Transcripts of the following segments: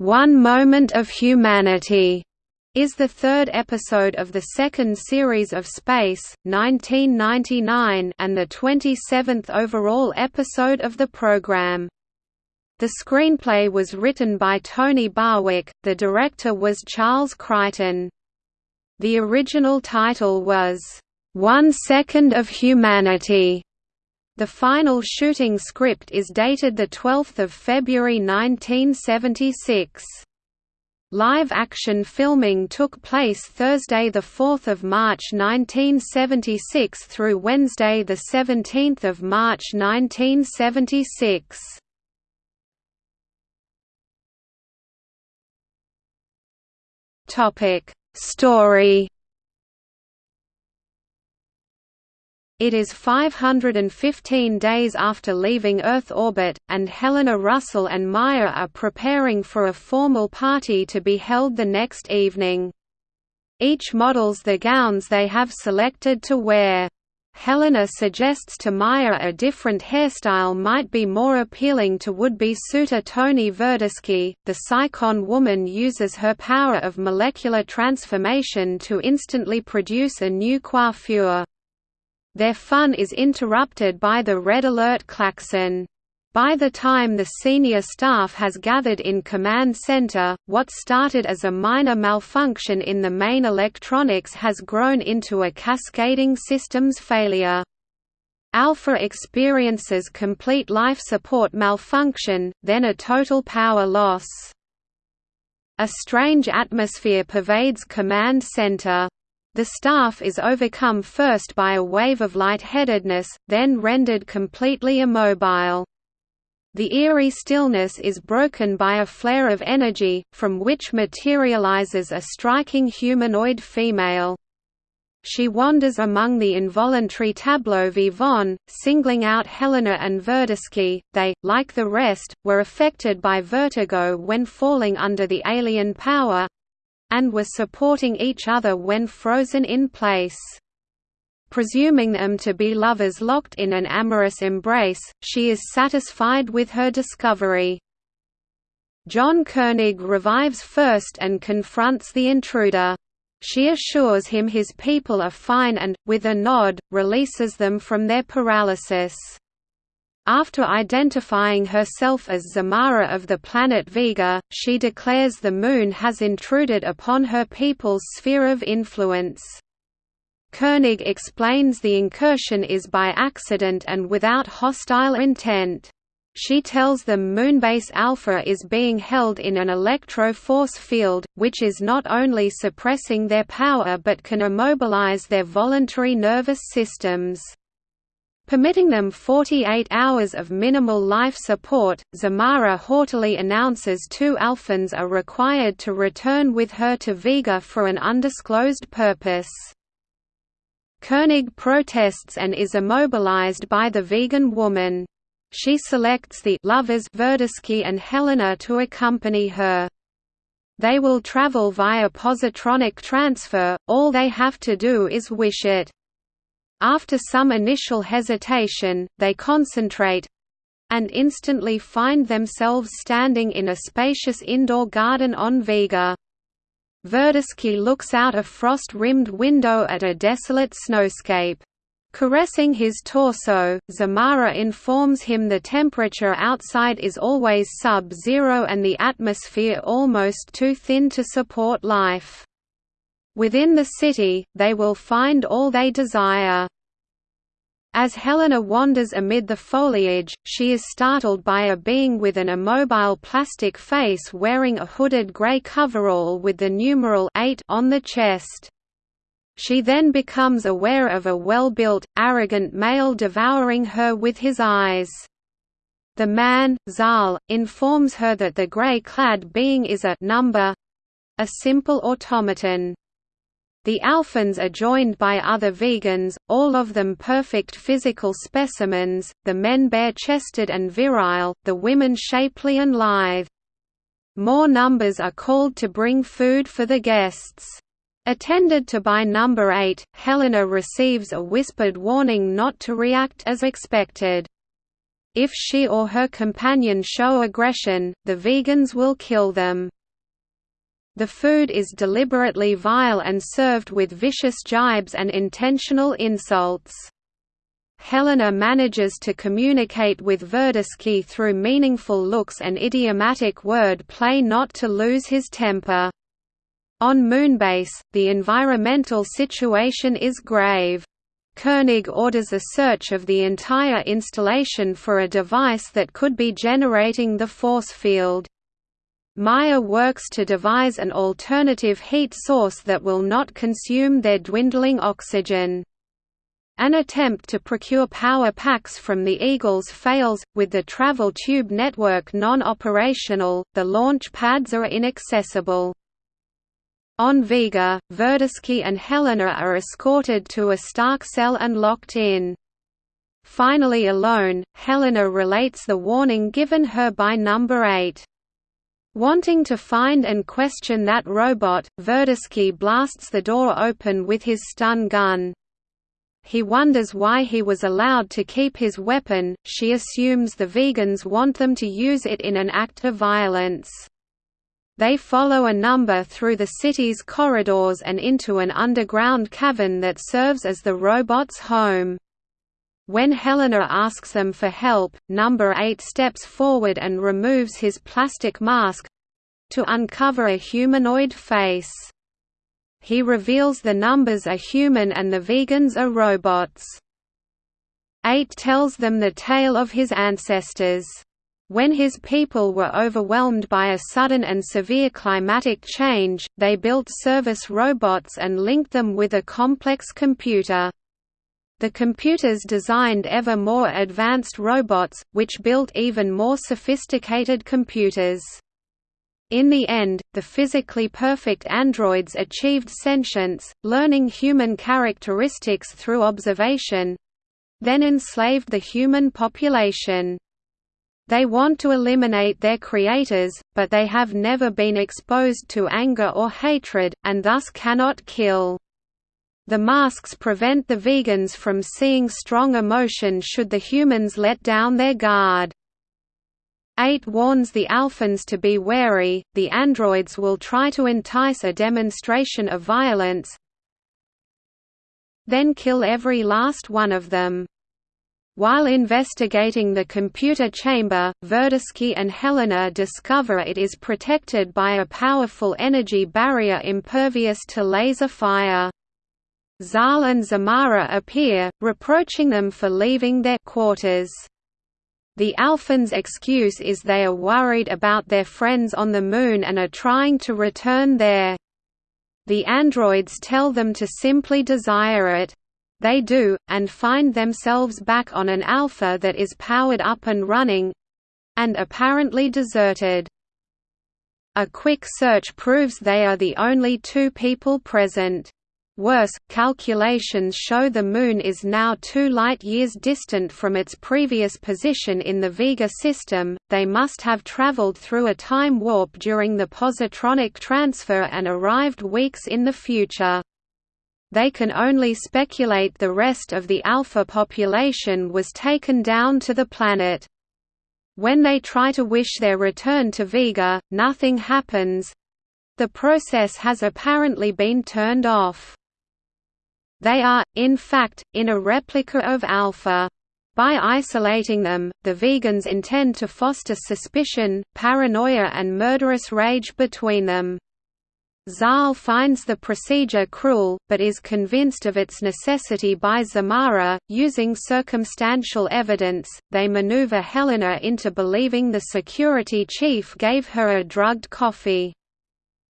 One Moment of Humanity is the third episode of the second series of Space, 1999 and the 27th overall episode of the program. The screenplay was written by Tony Barwick, the director was Charles Crichton. The original title was, "'One Second of Humanity' The final shooting script is dated 12 February 1976. Live-action filming took place Thursday 4 March 1976 through Wednesday 17 March 1976. Story It is 515 days after leaving Earth orbit, and Helena Russell and Maya are preparing for a formal party to be held the next evening. Each models the gowns they have selected to wear. Helena suggests to Maya a different hairstyle might be more appealing to would-be suitor Tony Verdeschi. The Psychon woman uses her power of molecular transformation to instantly produce a new coiffure. Their fun is interrupted by the red alert klaxon. By the time the senior staff has gathered in command center, what started as a minor malfunction in the main electronics has grown into a cascading systems failure. Alpha experiences complete life support malfunction, then a total power loss. A strange atmosphere pervades command center. The staff is overcome first by a wave of lightheadedness, then rendered completely immobile. The eerie stillness is broken by a flare of energy, from which materializes a striking humanoid female. She wanders among the involuntary tableau vivant, singling out Helena and Verdeschi. They, like the rest, were affected by vertigo when falling under the alien power, and were supporting each other when frozen in place. Presuming them to be lovers locked in an amorous embrace, she is satisfied with her discovery. John Koenig revives first and confronts the intruder. She assures him his people are fine and, with a nod, releases them from their paralysis. After identifying herself as Zamara of the planet Vega, she declares the Moon has intruded upon her people's sphere of influence. Koenig explains the incursion is by accident and without hostile intent. She tells them Moonbase Alpha is being held in an electro-force field, which is not only suppressing their power but can immobilize their voluntary nervous systems. Permitting them 48 hours of minimal life support, Zamara haughtily announces two Alphans are required to return with her to Vega for an undisclosed purpose. Koenig protests and is immobilized by the vegan woman. She selects the lovers Verdeschi and Helena to accompany her. They will travel via positronic transfer, all they have to do is wish it. After some initial hesitation, they concentrate and instantly find themselves standing in a spacious indoor garden on Vega. Verdeschi looks out a frost-rimmed window at a desolate snowscape. Caressing his torso, Zamara informs him the temperature outside is always sub-zero and the atmosphere almost too thin to support life. Within the city, they will find all they desire. As Helena wanders amid the foliage, she is startled by a being with an immobile plastic face wearing a hooded grey coverall with the numeral 8 on the chest. She then becomes aware of a well-built, arrogant male devouring her with his eyes. The man, Zal, informs her that the grey-clad being is a number—a simple automaton. The Alphans are joined by other vegans, all of them perfect physical specimens, the men bare-chested and virile, the women shapely and lithe. More numbers are called to bring food for the guests. Attended to by number 8, Helena receives a whispered warning not to react as expected. If she or her companion show aggression, the vegans will kill them. The food is deliberately vile and served with vicious jibes and intentional insults. Helena manages to communicate with Verdeschi through meaningful looks and idiomatic word play not to lose his temper. On Moonbase, the environmental situation is grave. Koenig orders a search of the entire installation for a device that could be generating the force field. Maya works to devise an alternative heat source that will not consume their dwindling oxygen. An attempt to procure power packs from the Eagles fails, with the travel tube network non-operational, the launch pads are inaccessible. On Vega, Verdeschi and Helena are escorted to a Stark cell and locked in. Finally alone, Helena relates the warning given her by Number 8. Wanting to find and question that robot, Verdeschi blasts the door open with his stun gun. He wonders why he was allowed to keep his weapon, she assumes the vegans want them to use it in an act of violence. They follow a number through the city's corridors and into an underground cavern that serves as the robot's home. When Helena asks them for help, Number 8 steps forward and removes his plastic mask—to uncover a humanoid face. He reveals the numbers are human and the vegans are robots. 8 tells them the tale of his ancestors. When his people were overwhelmed by a sudden and severe climatic change, they built service robots and linked them with a complex computer. The computers designed ever more advanced robots, which built even more sophisticated computers. In the end, the physically perfect androids achieved sentience, learning human characteristics through observation—then enslaved the human population. They want to eliminate their creators, but they have never been exposed to anger or hatred, and thus cannot kill. The masks prevent the vegans from seeing strong emotion should the humans let down their guard. 8 warns the Alphans to be wary, the androids will try to entice a demonstration of violence then kill every last one of them. While investigating the computer chamber, Verdeschi and Helena discover it is protected by a powerful energy barrier impervious to laser fire. Zal and Zamara appear, reproaching them for leaving their quarters. The Alphans' excuse is they are worried about their friends on the Moon and are trying to return there. The androids tell them to simply desire it. They do, and find themselves back on an Alpha that is powered up and running—and apparently deserted. A quick search proves they are the only two people present. Worse, calculations show the Moon is now two light-years distant from its previous position in the Vega system, they must have traveled through a time warp during the positronic transfer and arrived weeks in the future they can only speculate the rest of the alpha population was taken down to the planet. When they try to wish their return to Vega, nothing happens. The process has apparently been turned off. They are, in fact, in a replica of Alpha. By isolating them, the vegans intend to foster suspicion, paranoia and murderous rage between them. Zal finds the procedure cruel, but is convinced of its necessity by Zamara. Using circumstantial evidence, they maneuver Helena into believing the security chief gave her a drugged coffee.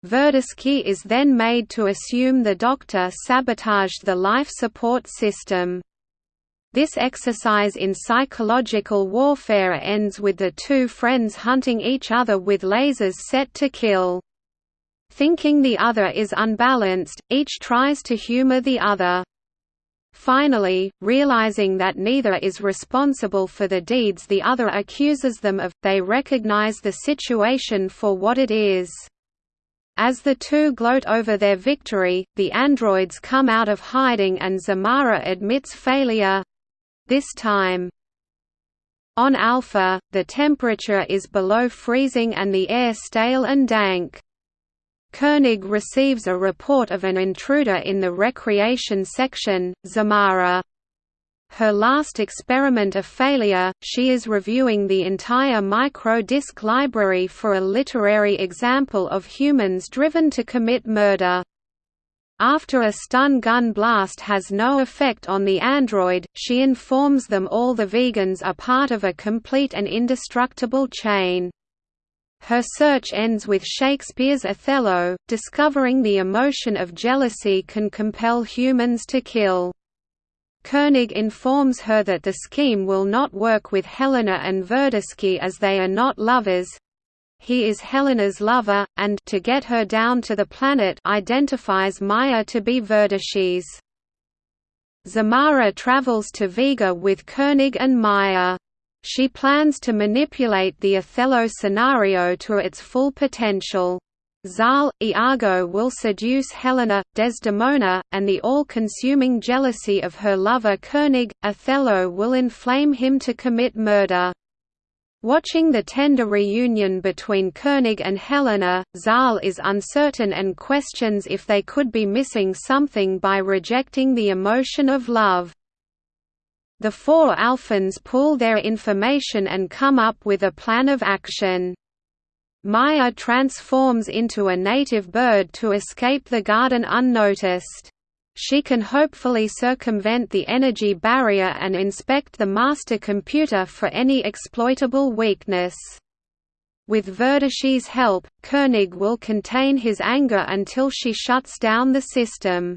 Verdeschi is then made to assume the doctor sabotaged the life support system. This exercise in psychological warfare ends with the two friends hunting each other with lasers set to kill. Thinking the other is unbalanced, each tries to humor the other. Finally, realizing that neither is responsible for the deeds the other accuses them of, they recognize the situation for what it is. As the two gloat over their victory, the androids come out of hiding and Zamara admits failure—this time. On Alpha, the temperature is below freezing and the air stale and dank. Koenig receives a report of an intruder in the recreation section, Zamara. Her last experiment a failure, she is reviewing the entire micro-disc library for a literary example of humans driven to commit murder. After a stun gun blast has no effect on the android, she informs them all the vegans are part of a complete and indestructible chain. Her search ends with Shakespeare's Othello, discovering the emotion of jealousy can compel humans to kill. Koenig informs her that the scheme will not work with Helena and Verdeschi as they are not lovers. He is Helena's lover, and to get her down to the planet identifies Maya to be Verdeschi's. Zamara travels to Vega with Koenig and Maya. She plans to manipulate the Othello scenario to its full potential. Zal, Iago will seduce Helena, Desdemona, and the all-consuming jealousy of her lover Koenig, Othello will inflame him to commit murder. Watching the tender reunion between Koenig and Helena, Zal is uncertain and questions if they could be missing something by rejecting the emotion of love. The four Alphans pool their information and come up with a plan of action. Maya transforms into a native bird to escape the garden unnoticed. She can hopefully circumvent the energy barrier and inspect the master computer for any exploitable weakness. With Verdeschi's help, Koenig will contain his anger until she shuts down the system.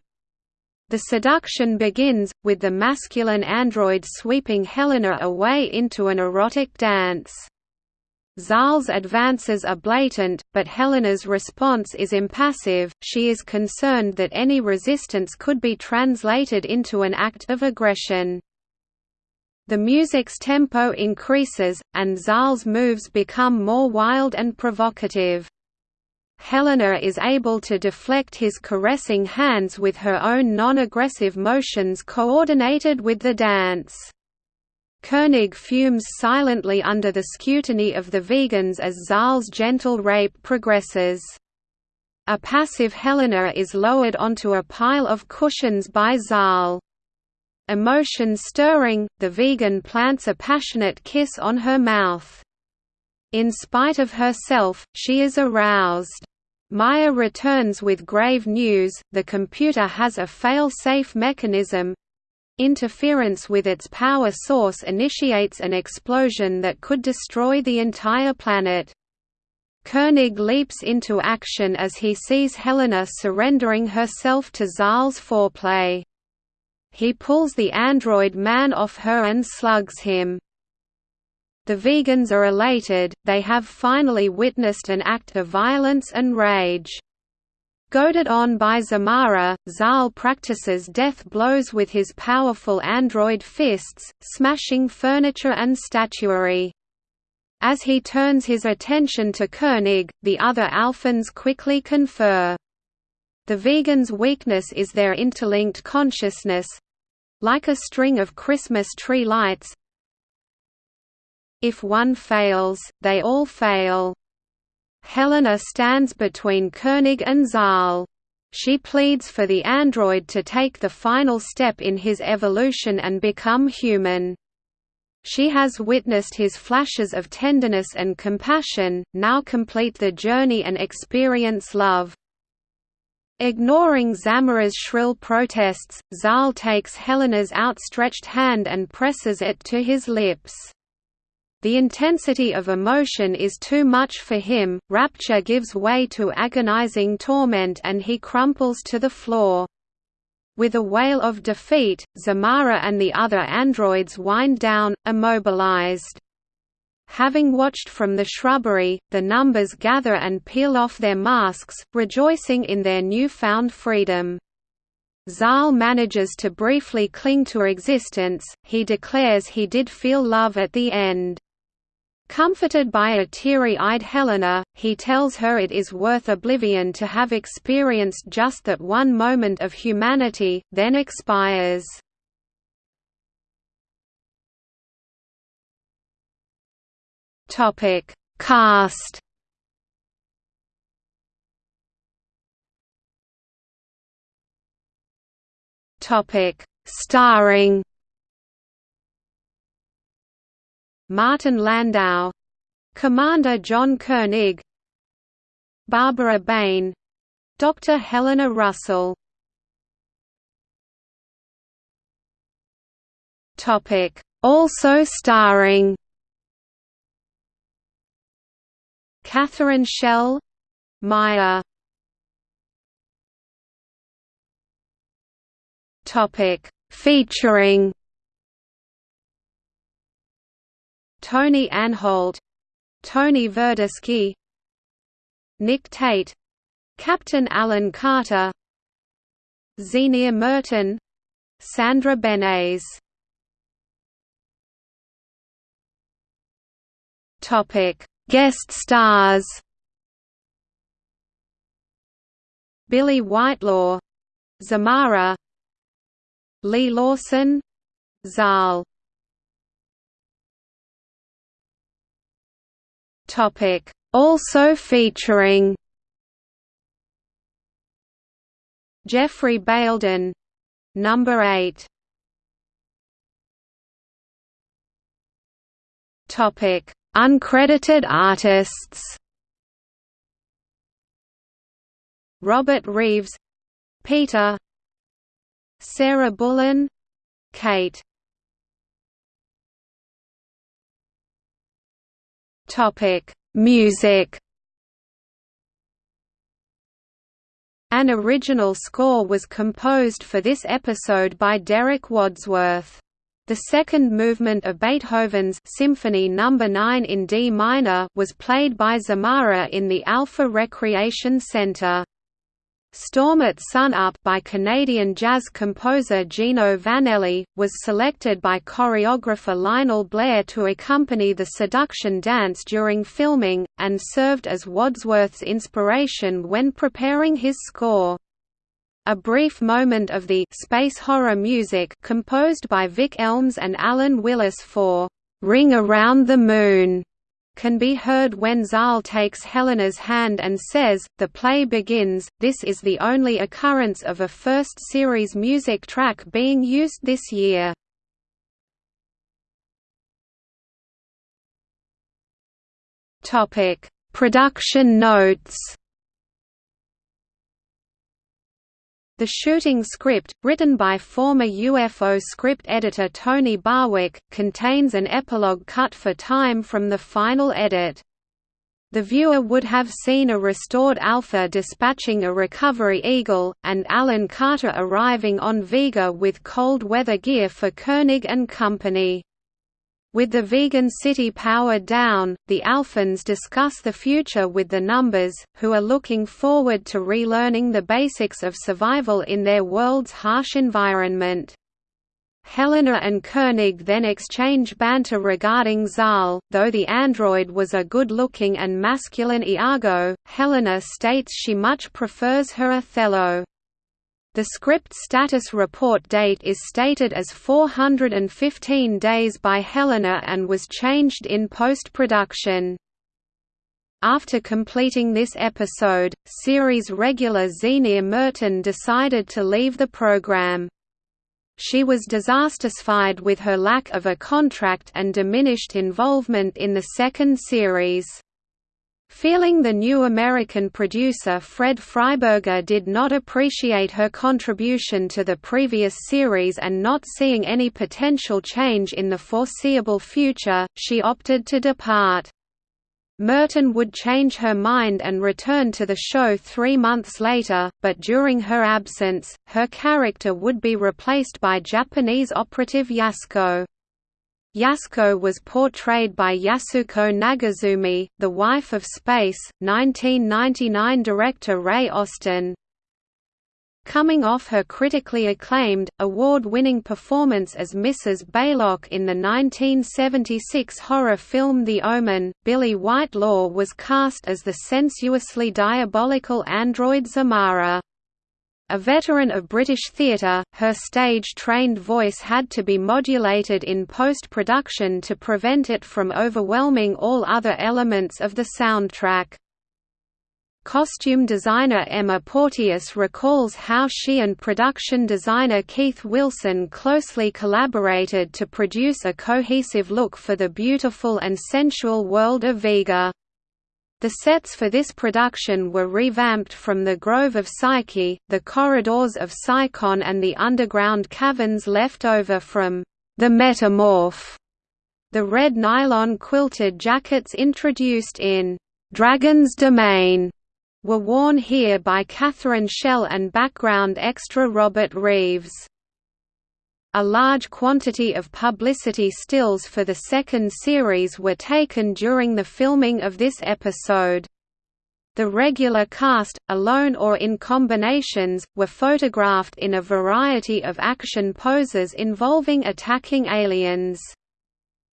The seduction begins, with the masculine android sweeping Helena away into an erotic dance. Zal's advances are blatant, but Helena's response is impassive, she is concerned that any resistance could be translated into an act of aggression. The music's tempo increases, and Zal's moves become more wild and provocative. Helena is able to deflect his caressing hands with her own non-aggressive motions coordinated with the dance. Koenig fumes silently under the scrutiny of the vegans as Zal's gentle rape progresses. A passive Helena is lowered onto a pile of cushions by Zal. Emotion stirring, the vegan plants a passionate kiss on her mouth. In spite of herself, she is aroused. Maya returns with grave news, the computer has a fail-safe mechanism, Interference with its power source initiates an explosion that could destroy the entire planet. Koenig leaps into action as he sees Helena surrendering herself to Zal's foreplay. He pulls the android man off her and slugs him. The vegans are elated, they have finally witnessed an act of violence and rage. Goaded on by Zamara, Zal practices death blows with his powerful android fists, smashing furniture and statuary. As he turns his attention to Koenig, the other Alphans quickly confer. The vegans' weakness is their interlinked consciousness—like a string of Christmas tree lights. If one fails, they all fail. Helena stands between Koenig and Zal. She pleads for the android to take the final step in his evolution and become human. She has witnessed his flashes of tenderness and compassion, now complete the journey and experience love. Ignoring Zamara's shrill protests, Zal takes Helena's outstretched hand and presses it to his lips. The intensity of emotion is too much for him, rapture gives way to agonizing torment and he crumples to the floor. With a wail of defeat, Zamara and the other androids wind down, immobilized. Having watched from the shrubbery, the numbers gather and peel off their masks, rejoicing in their newfound freedom. Zal manages to briefly cling to existence, he declares he did feel love at the end. Comforted by a teary-eyed Helena, he tells her it is worth oblivion to have experienced just that one moment of humanity, then expires. Topic Cast Topic Starring Martin Landau Commander John Koenig Barbara Bain Dr. Helena Russell. Topic. Also starring Catherine Schell Maya. Topic. Featuring Tony Anholt Tony Verdeschi Nick Tate Captain Alan Carter Zienia Merton Sandra Benes Topic Guest stars. Billie Whitelaw Zamara Leigh Lawson Zal Topic also featuring Geoffrey Bayldon number 8 topic Uncredited artists. Robert Reeves Peter Sarah Bullen Kate Topic Music An original score was composed for this episode by Derek Wadsworth. The second movement of Beethoven's Symphony No. 9 in D minor was played by Zamara in the Alpha Recreation Center. Storm at Sunup by Canadian jazz composer Gino Vannelli, was selected by choreographer Lionel Blair to accompany the seduction dance during filming, and served as Wadsworth's inspiration when preparing his score. A brief moment of the space horror music composed by Vic Elms and Alan Willis for Ring Around the Moon can be heard when Zal takes Helena's hand and says, the play begins. This is the only occurrence of a first series music track being used this year. Production notes The shooting script, written by former UFO script editor Tony Barwick, contains an epilogue cut for time from the final edit. The viewer would have seen a restored Alpha dispatching a recovery Eagle, and Alan Carter arriving on Vega with cold weather gear for Koenig and Company. With the vegan city powered down, the Alphans discuss the future with the Numbers, who are looking forward to relearning the basics of survival in their world's harsh environment. Helena and Koenig then exchange banter regarding Zal, though the android was a good-looking and masculine Iago, Helena states she much prefers her Othello. The script status report date is stated as 415 days by Helena and was changed in post-production. After completing this episode, series regular Zienia Merton decided to leave the program. She was dissatisfied with her lack of a contract and diminished involvement in the second series. Feeling the new American producer Fred Freiberger did not appreciate her contribution to the previous series and not seeing any potential change in the foreseeable future, she opted to depart. Merton would change her mind and return to the show three months later, but during her absence, her character would be replaced by Japanese operative Yasuko. Yasuko was portrayed by Yasuko Nagazumi, the wife of Space, 1999 director Ray Austin. Coming off her critically acclaimed, award-winning performance as Mrs. Baylock in the 1976 horror film The Omen, Billie Whitelaw was cast as the sensuously diabolical android Zamara. A veteran of British theatre, her stage-trained voice had to be modulated in post-production to prevent it from overwhelming all other elements of the soundtrack. Costume designer Emma Porteous recalls how she and production designer Keith Wilson closely collaborated to produce a cohesive look for the beautiful and sensual world of Vega. The sets for this production were revamped from the Grove of Psyche, the corridors of Psychon and the underground caverns left over from the Metamorph. The red nylon quilted jackets introduced in Dragon's Domain were worn here by Catherine Schell and background extra Robert Reeves. A large quantity of publicity stills for the second series were taken during the filming of this episode. The regular cast, alone or in combinations, were photographed in a variety of action poses involving attacking aliens.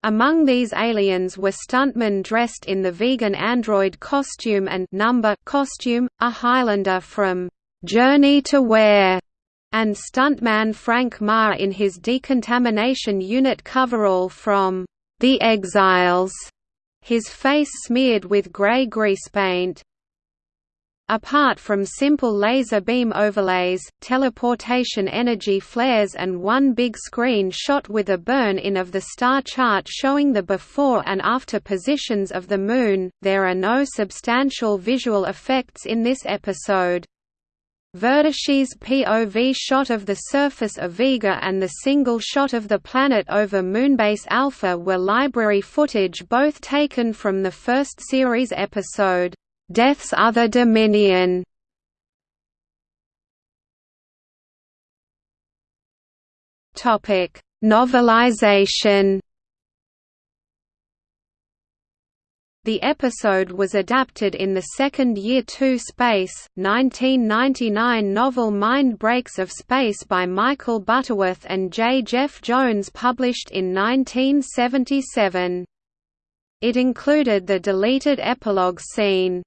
Among these aliens were stuntmen dressed in the vegan android costume and number costume, a Highlander from Journey to Where, and stuntman Frank Maher in his decontamination unit coverall from The Exiles, his face smeared with grey grease paint. Apart from simple laser beam overlays, teleportation energy flares and one big screen shot with a burn-in of the star chart showing the before and after positions of the Moon, there are no substantial visual effects in this episode. Verdeschi's POV shot of the surface of Vega and the single shot of the planet over Moonbase Alpha were library footage both taken from the first series episode. Death's Other Dominion Novelization. The episode was adapted in the second Year 2 Space, 1999 novel Mind Breaks of Space by Michael Butterworth and J. Jeff Jones published in 1977. It included the deleted epilogue scene,